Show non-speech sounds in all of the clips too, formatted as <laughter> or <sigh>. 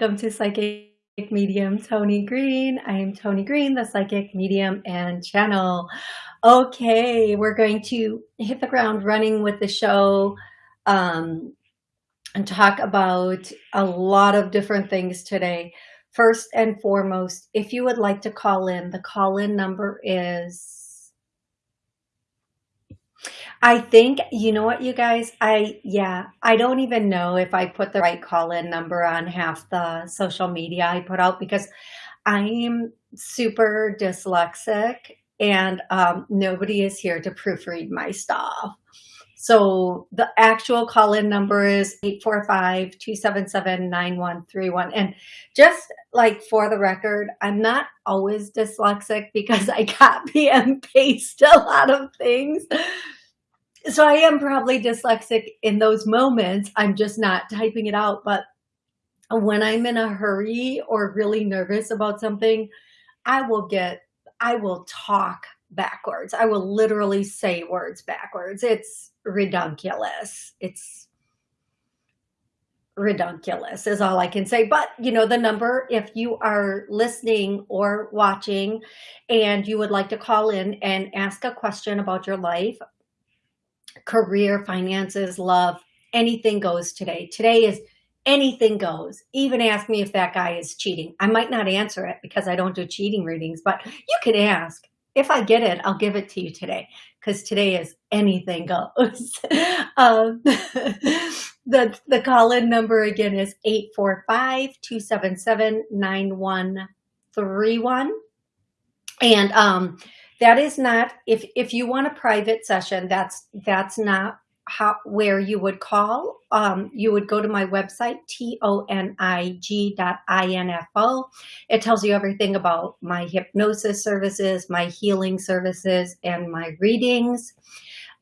Welcome to Psychic Medium Tony Green. I am Tony Green, the Psychic Medium and Channel. Okay, we're going to hit the ground running with the show um, and talk about a lot of different things today. First and foremost, if you would like to call in, the call-in number is I think, you know what, you guys, I, yeah, I don't even know if I put the right call-in number on half the social media I put out because I am super dyslexic and um, nobody is here to proofread my stuff. So the actual call-in number is 845-277-9131. And just like for the record, I'm not always dyslexic because I <laughs> copy and paste a lot of things so I am probably dyslexic in those moments. I'm just not typing it out. But when I'm in a hurry or really nervous about something, I will get, I will talk backwards. I will literally say words backwards. It's redunculous. It's redunculous is all I can say. But, you know, the number, if you are listening or watching and you would like to call in and ask a question about your life, career, finances, love, anything goes today. Today is anything goes. Even ask me if that guy is cheating. I might not answer it because I don't do cheating readings, but you can ask. If I get it, I'll give it to you today because today is anything goes. <laughs> um, <laughs> the the call-in number again is 845-277-9131. And um, that is not if if you want a private session that's that's not how where you would call. Um, you would go to my website t-o-n-i-g dot i-n-f-o it tells you everything about my hypnosis services my healing services and my readings.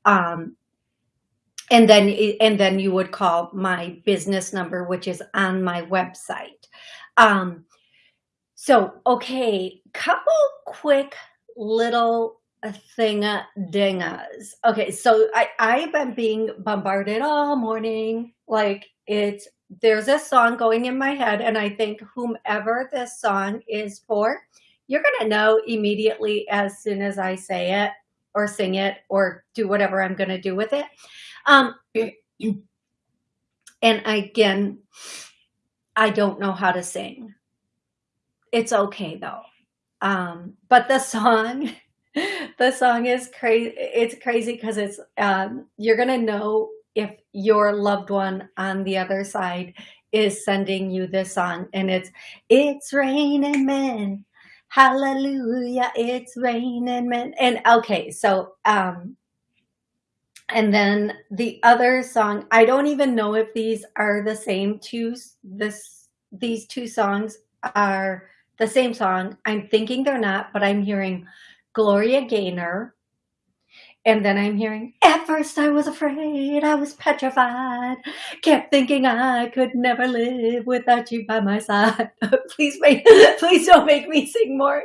Um, and then and then you would call my business number which is on my website. Um, so okay couple quick little thing dingas. Okay, so I, I've been being bombarded all morning. Like it's there's a song going in my head, and I think whomever this song is for, you're gonna know immediately as soon as I say it or sing it or do whatever I'm gonna do with it. Um <clears throat> and again, I don't know how to sing. It's okay though. Um, but the song, <laughs> the song is crazy. It's crazy because it's, um, you're to know if your loved one on the other side is sending you this song and it's, it's raining men. Hallelujah. It's raining men. And okay. So, um, and then the other song, I don't even know if these are the same two, this, these two songs are the same song. I'm thinking they're not, but I'm hearing Gloria Gaynor. And then I'm hearing, at first I was afraid, I was petrified, kept thinking I could never live without you by my side. <laughs> please make, please don't make me sing more.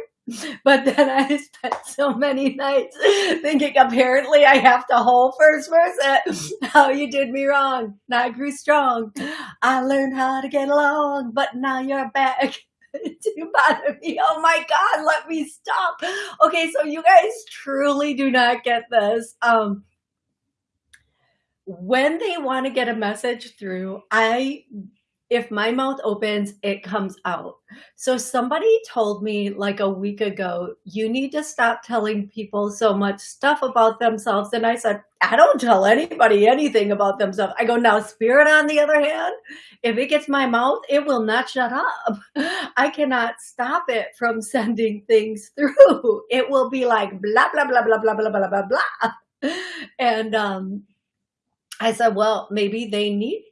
But then I <laughs> spent so many nights thinking apparently I have to hold first verse <laughs> how you did me wrong. Now I grew strong. I learned how to get along, but now you're back <laughs> to of me. Oh my God, let me stop. Okay, so you guys truly do not get this. Um, when they want to get a message through, I if my mouth opens, it comes out. So somebody told me like a week ago, you need to stop telling people so much stuff about themselves. And I said, I don't tell anybody anything about themselves. I go, now spirit on the other hand, if it gets my mouth, it will not shut up. <laughs> I cannot stop it from <laughs> sending things through. It will be like blah, blah, blah, blah, blah, blah, blah, blah, blah. <laughs> And um, I said, well, maybe they need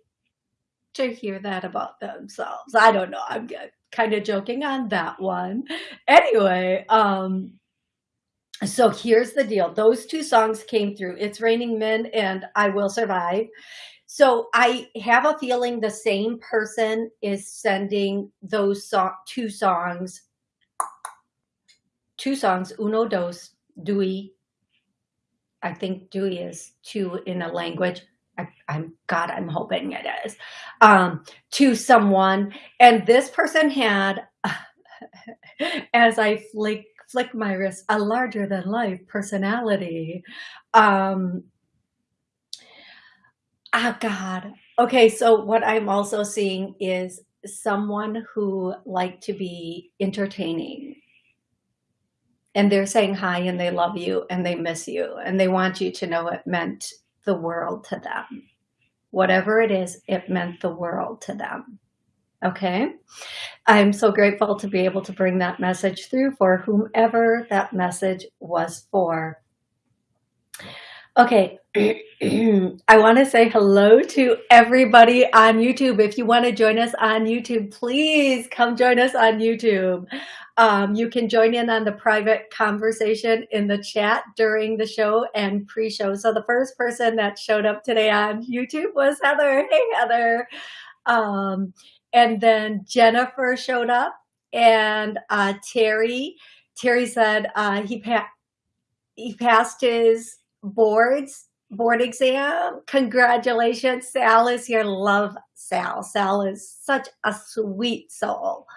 to hear that about themselves. I don't know. I'm kind of joking on that one. Anyway, um, so here's the deal. Those two songs came through. It's Raining Men and I Will Survive. So I have a feeling the same person is sending those so two songs, two songs, uno, dos, dui. I think dui is two in a language. I, am God, I'm hoping it is, um, to someone. And this person had, <laughs> as I flick, flick my wrist, a larger than life personality. Um, oh God. Okay. So what I'm also seeing is someone who liked to be entertaining and they're saying hi and they love you and they miss you and they want you to know it meant the world to them. Whatever it is, it meant the world to them. Okay. I'm so grateful to be able to bring that message through for whomever that message was for. Okay. <clears throat> I want to say hello to everybody on YouTube. If you want to join us on YouTube, please come join us on YouTube. Um, you can join in on the private conversation in the chat during the show and pre-show. So the first person that showed up today on YouTube was Heather. Hey, Heather. Um, and then Jennifer showed up and uh, Terry. Terry said uh, he, pa he passed his boards board exam. Congratulations. Sal is here. Love Sal. Sal is such a sweet soul.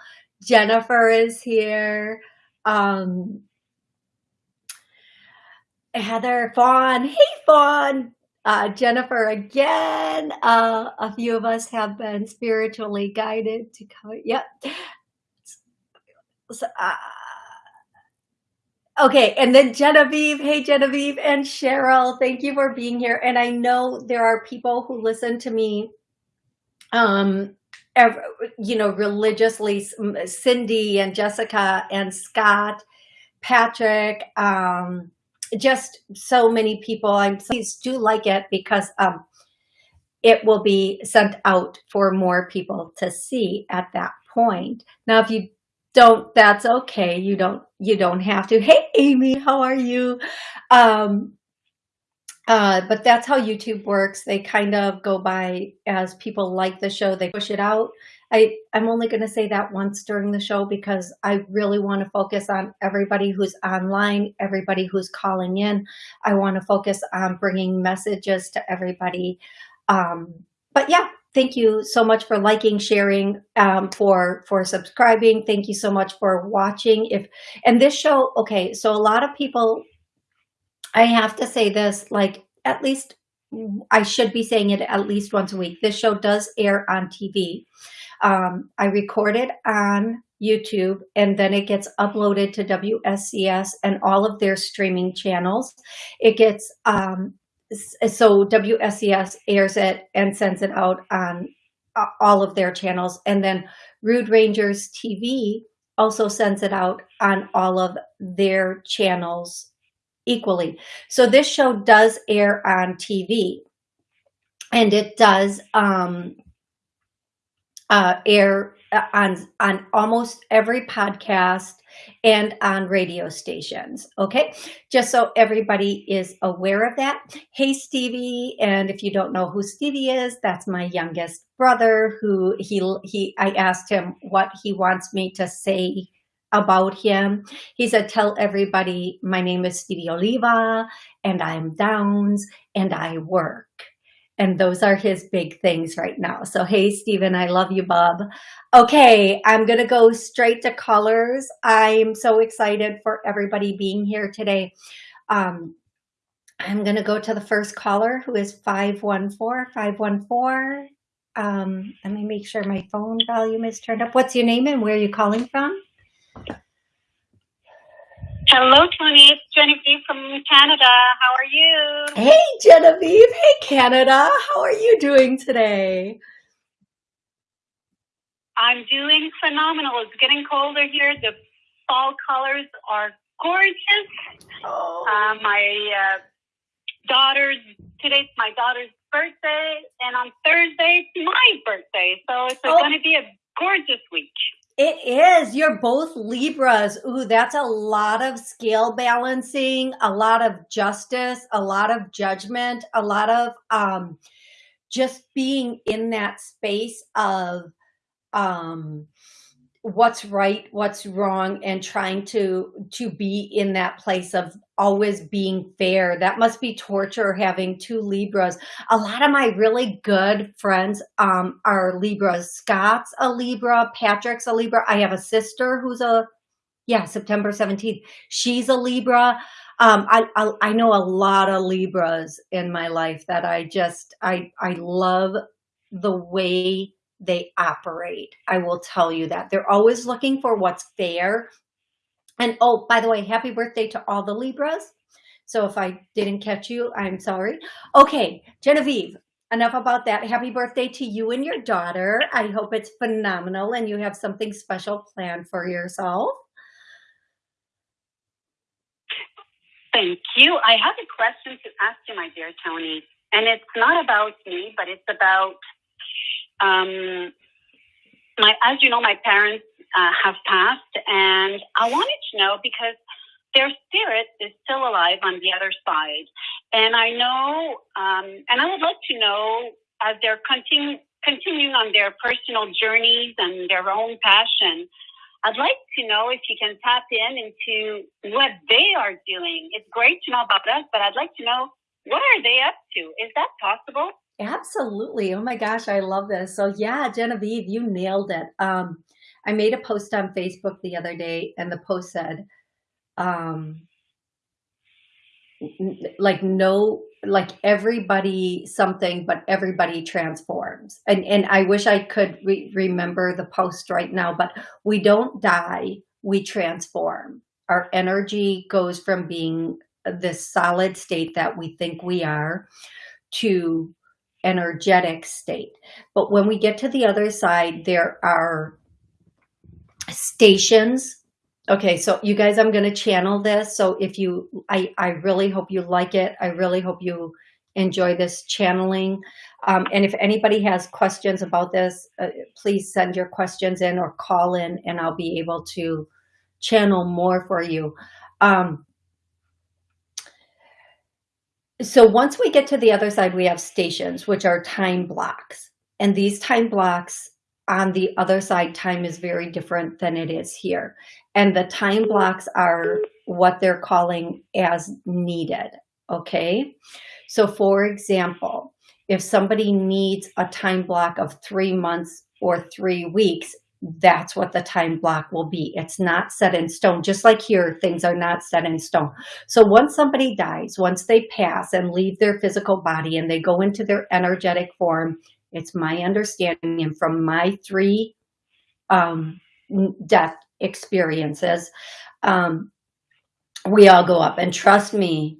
Jennifer is here. Um, Heather Fawn. Hey, Fawn. Uh, Jennifer again. Uh, a few of us have been spiritually guided to come. Yep. So, uh, okay, and then Genevieve. Hey, Genevieve and Cheryl. Thank you for being here. And I know there are people who listen to me um, you know, religiously, Cindy and Jessica and Scott, Patrick, um, just so many people. I'm please do like it because um, it will be sent out for more people to see at that point. Now, if you don't, that's okay. You don't, you don't have to. Hey, Amy, how are you? Um, uh, but that's how YouTube works. They kind of go by as people like the show, they push it out. I, I'm only going to say that once during the show because I really want to focus on everybody who's online, everybody who's calling in. I want to focus on bringing messages to everybody. Um, but yeah, thank you so much for liking, sharing, um, for for subscribing. Thank you so much for watching. If and this show, okay, so a lot of people I have to say this, like at least I should be saying it at least once a week. This show does air on TV. Um, I record it on YouTube and then it gets uploaded to WSCS and all of their streaming channels. It gets, um, so WSCS airs it and sends it out on all of their channels. And then Rude Rangers TV also sends it out on all of their channels equally. So this show does air on TV and it does um, uh, air Uh, on, on almost every podcast and on radio stations. Okay, just so everybody is aware of that. Hey, Stevie, and if you don't know who Stevie is, that's my youngest brother. Who he he I asked him what he wants me to say about him. He said, tell everybody my name is Stevie Oliva and I'm Downs and I work. And those are his big things right now. So, hey, Stephen, I love you, Bob. Okay, I'm going to go straight to callers. I'm so excited for everybody being here today. Um, I'm going to go to the first caller who is 514 514. Um, let me make sure my phone volume is turned up. What's your name and where are you calling from? Hello, Tony. It's Genevieve from Canada. How are you? Hey, Genevieve. Hey, Canada. How are you doing today? I'm doing phenomenal. It's getting colder here. The fall colors are gorgeous. Oh. Uh, my uh, daughter's, today's my daughter's birthday, and on Thursday it's my birthday. So it's Oh. going to be a gorgeous week. It is. You're both Libras. Ooh, that's a lot of scale balancing, a lot of justice, a lot of judgment, a lot of um just being in that space of um what's right, what's wrong and trying to to be in that place of always being fair. That must be torture having two Libras a lot of my really good friends um, are Libras. Scott's a Libra, Patrick's a Libra. I have a sister who's a, yeah, September 17th. She's a Libra. Um, I, I, I know a lot of Libras in my life that I just, I, I love the way they operate. I will tell you that. They're always looking for what's fair. And oh, by the way, happy birthday to all the Libras. So if I didn't catch you, I'm sorry. Okay, Genevieve, enough about that. Happy birthday to you and your daughter. I hope it's phenomenal and you have something special planned for yourself. Thank you. I have a question to ask you, my dear Tony, and it's not about me, but it's about um, my. As you know, my parents uh, have passed, and I wanted to know because their spirit is still alive on the other side, and I know, um, and I would like to know as they're continu- continuing on their personal journeys and their own passion. I'd like to know if you can tap in into what they are doing. It's great to know about us, but I'd like to know what are they up to? Is that possible? Absolutely. Oh my gosh, I love this. So yeah, Genevieve, you nailed it. Um, I made a post on Facebook the other day and the post said, um, like no, like everybody something, but everybody transforms. And, and I wish I could re- remember the post right now, but we don't die, we transform. Our energy goes from being this solid state that we think we are to energetic state. But when we get to the other side, there are stations. Okay, so you guys, I'm going to channel this. So if you, I, I really hope you like it. I really hope you enjoy this channeling. Um, and if anybody has questions about this, uh, please send your questions in or call in and I'll be able to channel more for you. Um, so once we get to the other side, we have stations, which are time blocks. And these time blocks on the other side, time is very different than it is here. And the time blocks are what they're calling as needed. Okay. So for example, if somebody needs a time block of three months or three weeks, that's what the time block will be. It's not set in stone. Just like here, things are not set in stone. So once somebody dies, once they pass and leave their physical body and they go into their energetic form, it's my understanding and from my three um, death experiences, um, we all go up. And trust me,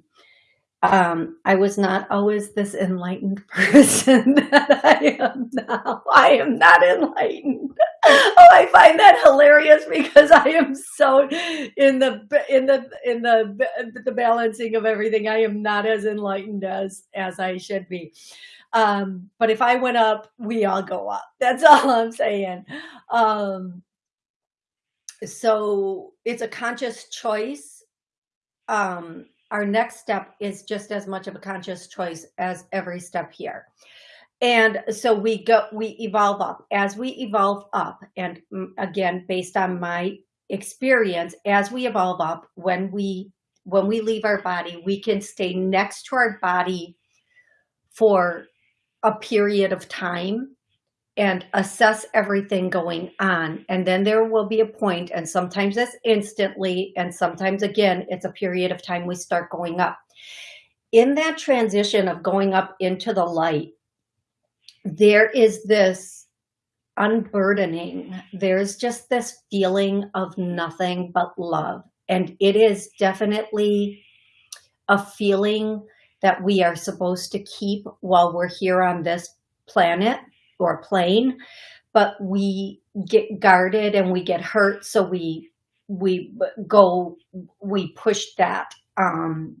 um, I was not always this enlightened <laughs> person that I am now. I am not enlightened. Oh, I find that hilarious because I am so in the in the in the the balancing of everything. I am not as enlightened as as I should be. Um, but if I went up, we all go up. That's <laughs> all I'm saying. Um, so it's a conscious choice. Um, our next step is just as much of a conscious choice as every step here. And so we go, we evolve up as we evolve up. And again, based on my experience, as we evolve up, when we, when we leave our body, we can stay next to our body for a period of time and assess everything going on. And then there will be a point, and sometimes it's instantly, and sometimes again, it's a period of time we start going up. In that transition of going up into the light, there is this unburdening. There's just this feeling of nothing but love. And it is definitely a feeling that we are supposed to keep while we're here on this planet or plane, but we get guarded and we get hurt. So we, we go, we push that, um,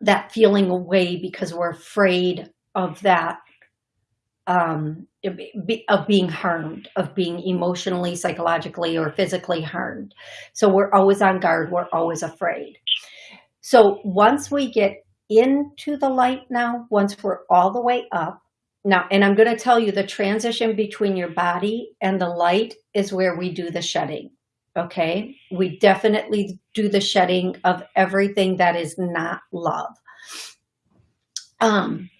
that feeling away because we're afraid of that um, of being harmed, of being emotionally, psychologically, or physically harmed. So we're always on guard. We're always afraid. So once we get into the light now, once we're all the way up, now, and I'm going to tell you the transition between your body and the light is where we do the shedding. Okay. We definitely do the shedding of everything that is not love. Um,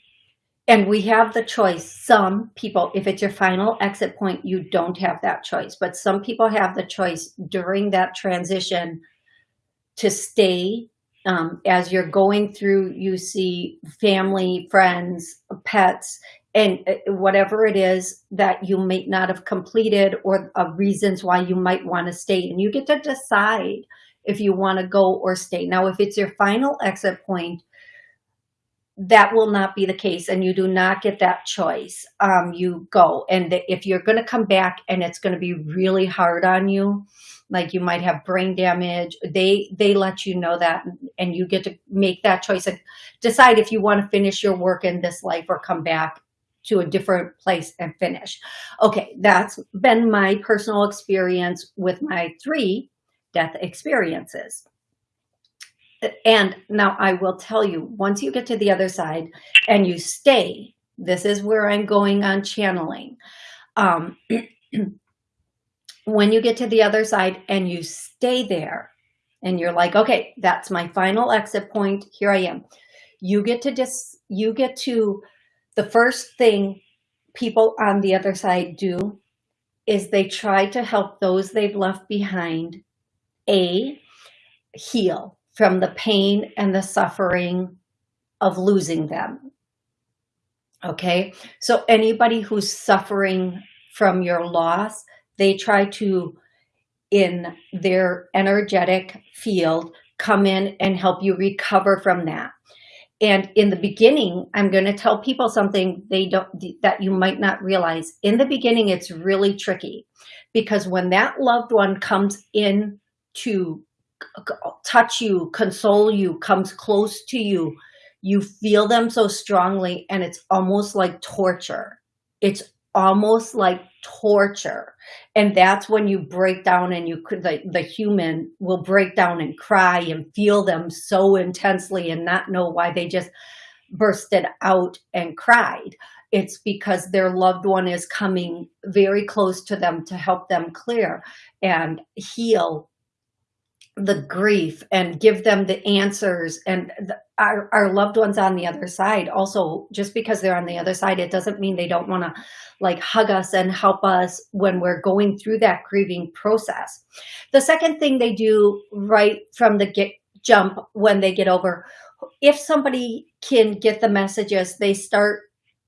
and we have the choice. Some people, if it's your final exit point, you don't have that choice. But some people have the choice during that transition to stay um, as you're going through, you see family, friends, pets, and uh, whatever it is that you may not have completed or uh, reasons why you might want to stay. And you get to decide if you want to go or stay. Now, if it's your final exit point, that will not be the case and you do not get that choice. Um, you go. And if you're going to come back and it's going to be really hard on you, like you might have brain damage, they, they let you know that and you get to make that choice and decide if you want to finish your work in this life or come back to a different place and finish. Okay, that's been my personal experience with my three death experiences. And now I will tell you, once you get to the other side and you stay, this is where I'm going on channeling. Um, <clears throat> when you get to the other side and you stay there and you're like, okay, that's my final exit point. Here I am. You get to just, you get to, the first thing people on the other side do is they try to help those they've left behind, A, heal from the pain and the suffering of losing them. Okay, so anybody who's suffering from your loss, they try to, in their energetic field, come in and help you recover from that. And in the beginning, I'm going to tell people something they don't that you might not realize. In the beginning, it's really tricky because when that loved one comes in to touch you, console you, comes close to you. You feel them so strongly and it's almost like torture. It's almost like torture. And that's when you break down and you could, the, the human will break down and cry and feel them so intensely and not know why they just bursted out and cried. It's because their loved one is coming very close to them to help them clear and heal the grief and give them the answers and the, our, our loved ones on the other side. Also just because they're on the other side it doesn't mean they don't want to like hug us and help us when we're going through that grieving process. The second thing they do right from the get jump when they get over if somebody can get the messages they start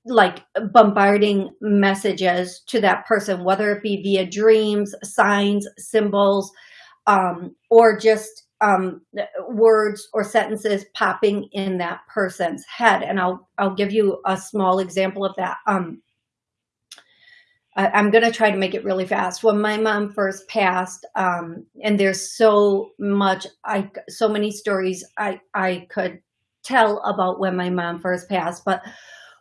like bombarding messages to that person whether it be via dreams signs symbols um, or just um, words or sentences popping in that person's head. And I'll, I'll give you a small example of that. Um, I, I'm going to try to make it really fast. When my mom first passed, um, and there's so much, I, so many stories I, I could tell about when my mom first passed, but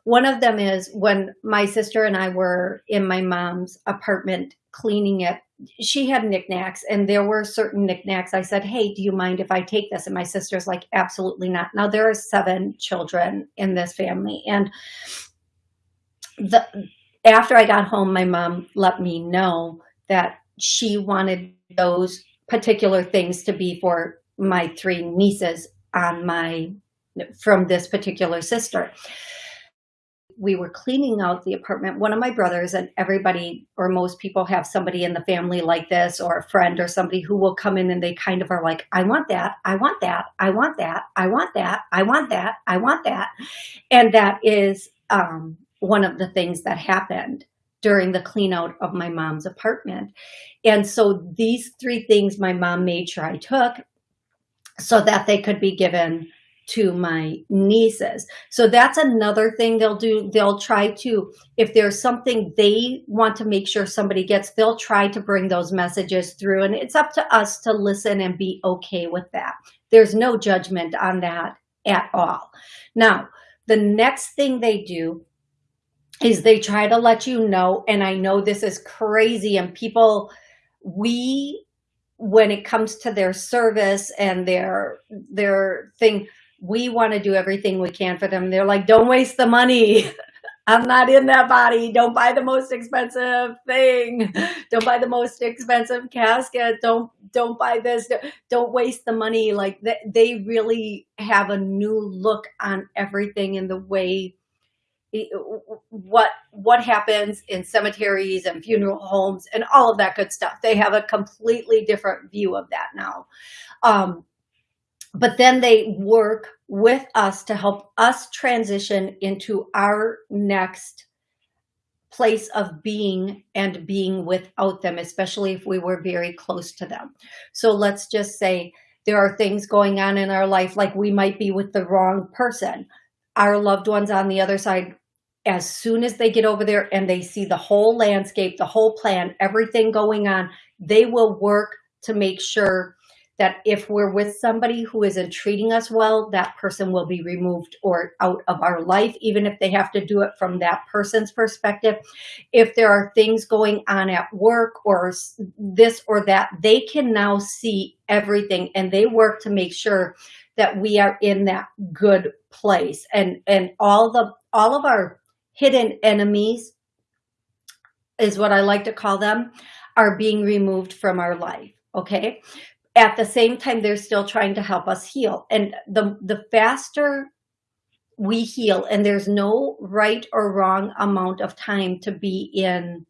one of them is when my sister and I were in my mom's apartment cleaning it she had knickknacks and there were certain knickknacks. I said, hey, do you mind if I take this? And my sister's like, absolutely not. Now there are seven children in this family. And the after I got home, my mom let me know that she wanted those particular things to be for my three nieces on my from this particular sister we were cleaning out the apartment, one of my brothers and everybody or most people have somebody in the family like this or a friend or somebody who will come in and they kind of are like, I want that, I want that, I want that, I want that, I want that, I want that. And that is um, one of the things that happened during the clean out of my mom's apartment. And so these three things my mom made sure I took so that they could be given to my nieces. So that's another thing they'll do. They'll try to, if there's something they want to make sure somebody gets, they'll try to bring those messages through. And it's up to us to listen and be okay with that. There's no judgment on that at all. Now, the next thing they do is they try to let you know, and I know this is crazy and people, we, when it comes to their service and their, their thing, we want to do everything we can for them. They're like, don't waste the money. <laughs> I'm not in that body. Don't buy the most expensive thing. <laughs> Don't buy the most expensive casket. Don't don't buy this. Don't waste the money. Like they really have a new look on everything in the way what what happens in cemeteries and funeral homes and all of that good stuff. They have a completely different view of that now. Um, but then they work with us to help us transition into our next place of being and being without them, especially if we were very close to them. So let's just say there are things going on in our life, like we might be with the wrong person. Our loved ones on the other side, as soon as they get over there and they see the whole landscape, the whole plan, everything going on, they will work to make sure that if we're with somebody who isn't treating us well, that person will be removed or out of our life, even if they have to do it from that person's perspective. If there are things going on at work or this or that, they can now see everything and they work to make sure that we are in that good place and, and all the, all of our hidden enemies is what I like to call them, are being removed from our life. Okay at the same time, they're still trying to help us heal. And the, the faster we heal, and there's no right or wrong amount of time to be in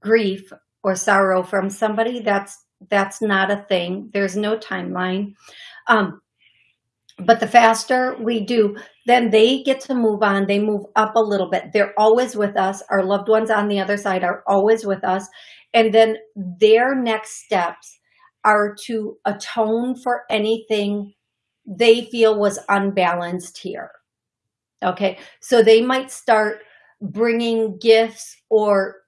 grief or sorrow from somebody, that's that's not a thing. There's no timeline. Um, but the faster we do, then they get to move on. They move up a little bit. They're always with us. Our loved ones on the other side are always with us. And then their next steps are to atone for anything they feel was unbalanced here. Okay, so they might start bringing gifts or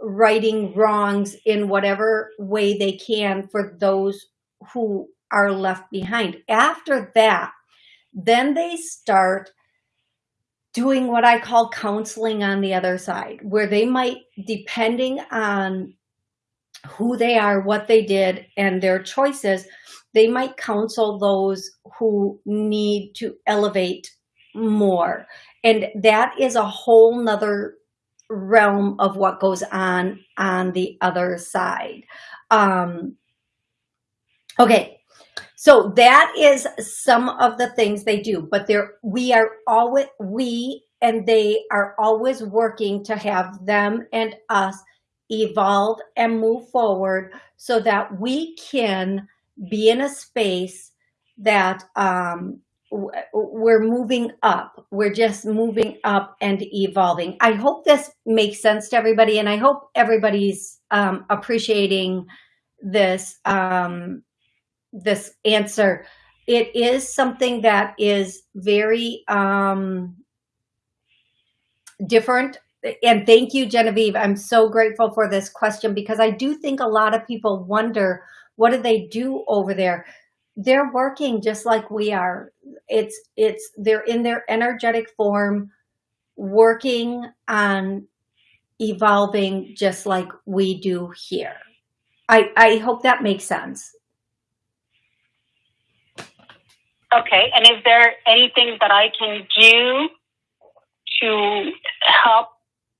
righting wrongs in whatever way they can for those who are left behind. After that, then they start doing what I call counseling on the other side, where they might, depending on who they are, what they did, and their choices, they might counsel those who need to elevate more. And that is a whole nother realm of what goes on on the other side. Um, okay, so that is some of the things they do, but there we are always, we and they are always working to have them and us evolve and move forward so that we can be in a space that um, we're moving up. We're just moving up and evolving. I hope this makes sense to everybody, and I hope everybody's um, appreciating this um, this answer. It is something that is very um, different and thank you, Genevieve. I'm so grateful for this question because I do think a lot of people wonder, what do they do over there? They're working just like we are. It's, it's, they're in their energetic form, working on evolving just like we do here. I, I hope that makes sense. Okay, and is there anything that I can do to help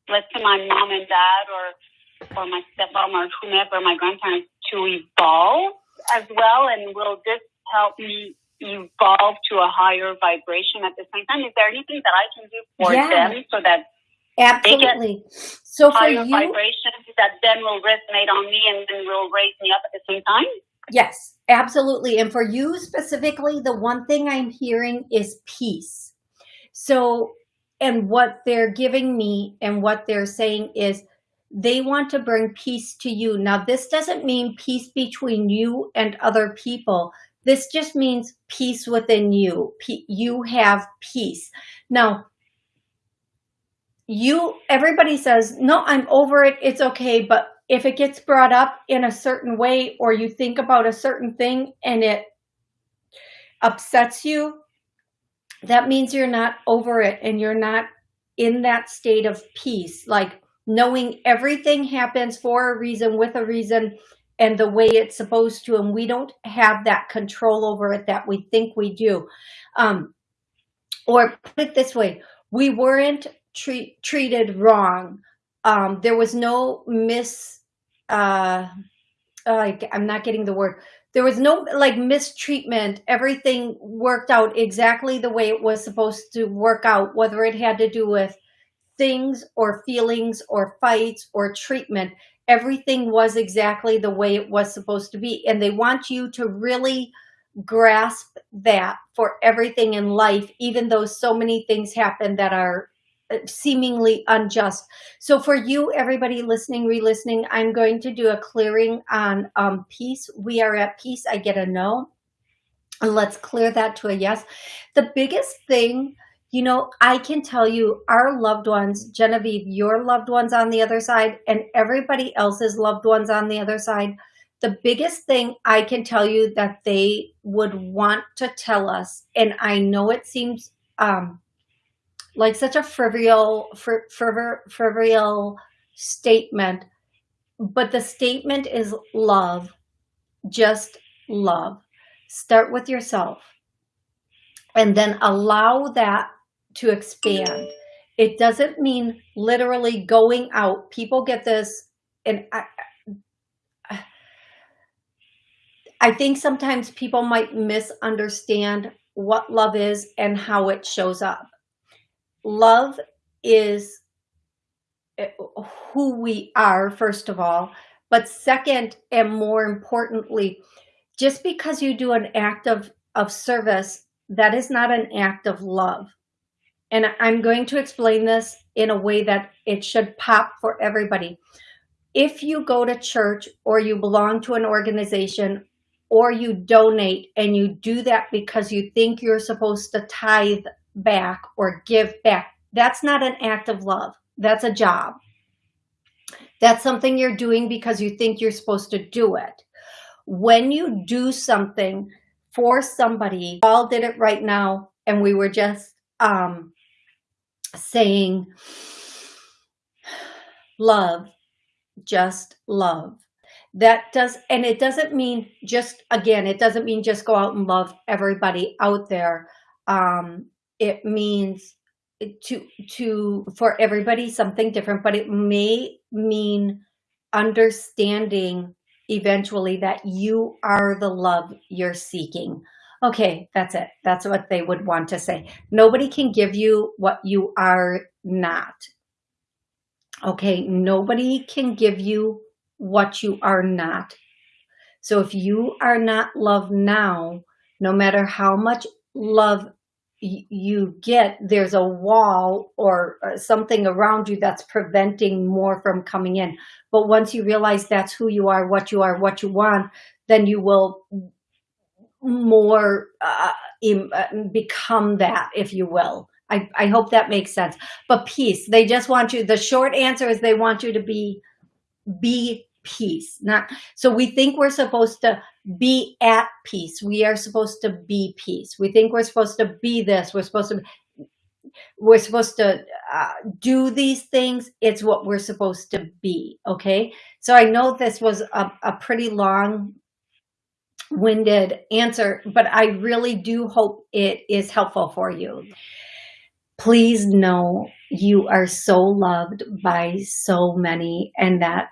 let's my mom and dad or or my stepmom or whomever, my grandparents, to evolve as well? And will this help me evolve to a higher vibration at the same time? Is there anything that I can do for yeah. them so that Absolutely. so for higher you, vibrations that then will resonate on me and then will raise me up at the same time? Yes, absolutely. And for you specifically, the one thing I'm hearing is peace. So and what they're giving me and what they're saying is they want to bring peace to you. Now, this doesn't mean peace between you and other people. This just means peace within you. you have peace. Now, you, everybody says, no, I'm over it. It's okay. But if it gets brought up in a certain way or you think about a certain thing and it upsets you, that means you're not over it and you're not in that state of peace, like knowing everything happens for a reason, with a reason, and the way it's supposed to, and we don't have that control over it that we think we do. Um, or put it this way, we weren't treat, treated wrong. Um, there was no mis, uh, like, I'm not getting the word. There was no like mistreatment. Everything worked out exactly the way it was supposed to work out, whether it had to do with things or feelings or fights or treatment. Everything was exactly the way it was supposed to be. And they want you to really grasp that for everything in life, even though so many things happen that are seemingly unjust. So for you, everybody listening, re-listening, I'm going to do a clearing on um, peace. We are at peace. I get a no. And let's clear that to a yes. The biggest thing, you know, I can tell you our loved ones, Genevieve, your loved ones on the other side and everybody else's loved ones on the other side, the biggest thing I can tell you that they would want to tell us, and I know it seems um, like such a frivolous, frivolous, statement, but the statement is love, just love. Start with yourself and then allow that to expand. It doesn't mean literally going out. People get this, and I, I think sometimes people might misunderstand what love is and how it shows up. Love is eh, who we are, first of all, but second and more importantly, just because you do an act of, of service, that is not an act of love. And I'm going to explain this in a way that it should pop for everybody. If you go to church or you belong to an organization or you donate and you do that because you think you're supposed to tithe back or give back. That's not an act of love. That's a job. That's something you're doing because you think you're supposed to do it. When you do something for somebody, all did it right now, and we were just um, saying, love, just love that does and it doesn't mean just again it doesn't mean just go out and love everybody out there um it means to to for everybody something different but it may mean understanding eventually that you are the love you're seeking. Okay that's it. That's what they would want to say. Nobody can give you what you are not. Okay nobody can give you what you are not. So if you are not loved now, no matter how much love you get, there's a wall or something around you that's preventing more from coming in. But once you realize that's who you are, what you are, what you want, then you will more uh, uh become that, if you will. I, I hope that makes sense. But peace, they just want you, the short answer is they want you to be be peace not so we think we're supposed to be at peace. We are supposed to be peace. We think we're supposed to be this. We're supposed to we're supposed to uh, do these things. It's what we're supposed to be okay? So i know this was a, a pretty long winded answer but i really do hope it is helpful for you. Please know you are so loved by so many and that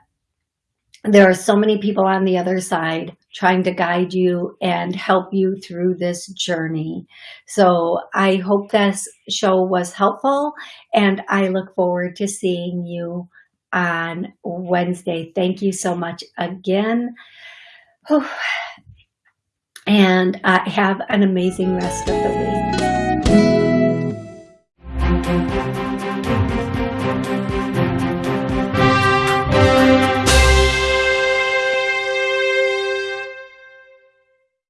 there are so many people on the other side trying to guide you and help you through this journey. So I hope this show was helpful and I look forward to seeing you on Wednesday. Thank you so much again. And uh, have an amazing rest of the week.